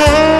home.